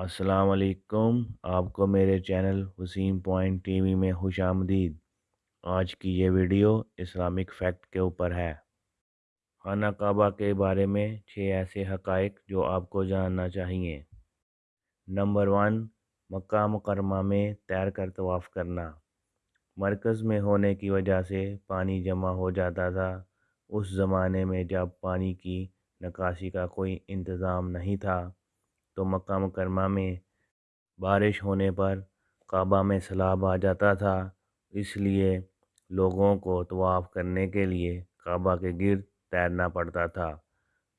السلام علیکم، آپ کو میرے channel Waseem point T V میں خوش آمدید۔ آج کی یہ ویڈیو اسلامک فیکٹ کے اوپر ہے۔ خانہ کعبہ کے بارے میں چھ ایسے حقائق جو آپ کو جاننا چاہیے۔ نمبر ون، مکہ مکرمہ میں تیر کر طواف کرنا۔ مرکز میں ہونے کی وجہ سے پانی جمع ہو جاتا تھا۔ اس زمانے میں جب پانی کی نکاسی کا کوئی انتظام نہیں تھا۔ تو مکہ مکرمہ میں بارش ہونے پر کعبہ میں سیلاب آ جاتا تھا۔ اس لیے لوگوں کو طواف کرنے کے لیے کعبہ کے گرد تیرنا پڑتا تھا۔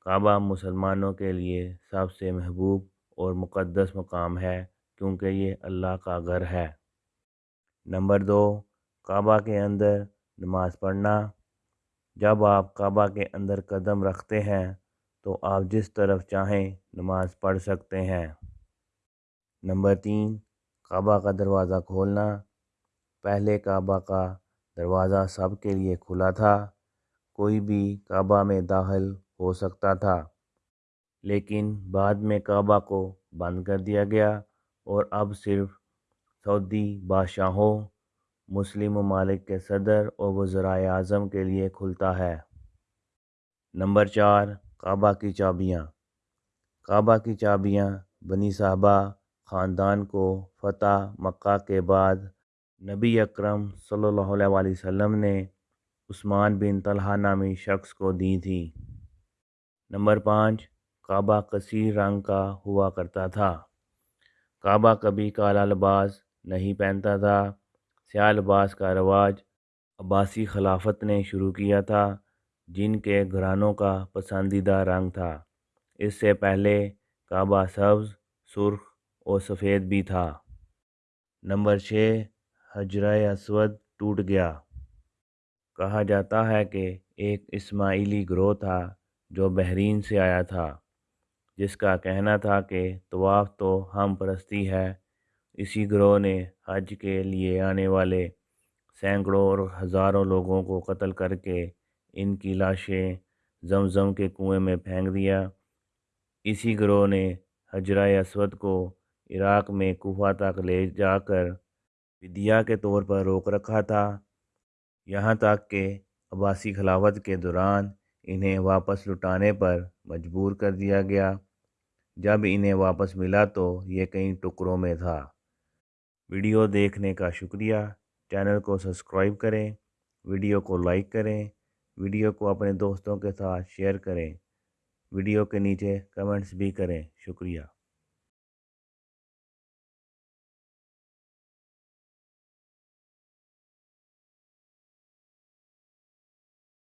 کعبہ مسلمانوں کے لیے سب سے محبوب اور مقدس مقام ہے کیونکہ یہ اللہ کا گھر ہے۔ نمبر دو، کعبہ کے اندر نماز پڑھنا۔ جب آپ کعبہ کے اندر قدم رکھتے ہیں تو آپ جس طرف چاہیں نماز پڑھ سکتے ہیں۔ نمبر تین، کعبہ کا دروازہ کھولنا۔ پہلے کعبہ کا دروازہ سب کے لیے کھلا تھا، کوئی بھی کعبہ میں داخل ہو سکتا تھا۔ لیکن بعد میں کعبہ کو بند کر دیا گیا اور اب صرف سعودی بادشاہوں، مسلم ممالک کے صدر اور وزرائے اعظم کے لیے کھلتا ہے۔ نمبر چار کعبہ کی چابیاں۔ کعبہ کی چابیاں بنی صاحبہ خاندان کو فتح مکہ کے بعد نبی اکرم صلی اللہ علیہ وآلہ وسلم نے عثمان بن طلحہ نامی شخص کو دی تھی۔ نمبر پانچ، کعبہ کثیر رنگ کا ہوا کرتا تھا۔ کعبہ کبھی کالا لباس نہیں پہنتا تھا۔ سیاہ لباس کا رواج عباسی خلافت نے شروع کیا تھا۔ جن کے گھرانوں کا پسندیدہ رنگ تھا۔ اس سے پہلے کعبہ سبز، سرخ اور سفید بھی تھا۔ نمبر چھ، حجرہ اسود ٹوٹ گیا۔ کہا جاتا ہے کہ ایک اسماعیلی گروہ تھا جو بحرین سے آیا تھا، جس کا کہنا تھا کہ طواف تو ہم پرستی ہے، اسی گروہ نے حج کے لیے آنے والے سینکڑوں اور ہزاروں لوگوں کو قتل کر کے ان کی لاشیں زمزم کے کنویں میں پھینک دیا۔ اسی گروہ نے حجرہ اسود کو عراق میں کوفہ تک لے جا کر فدیہ کے طور پر روک رکھا تھا۔ یہاں تک کہ عباسی خلافت کے دوران انہیں واپس لٹانے پر مجبور کر دیا گیا۔ جب انہیں واپس ملا تو یہ کئی ٹکڑوں میں تھا۔ ویڈیو دیکھنے کا شکریہ۔ چینل کو سبسکرائب کریں۔ ویڈیو کو لائک کریں۔ ویڈیو کو اپنے دوستوں کے ساتھ شیئر کریں۔ ویڈیو کے نیچے کمنٹس بھی کریں۔ شکریہ۔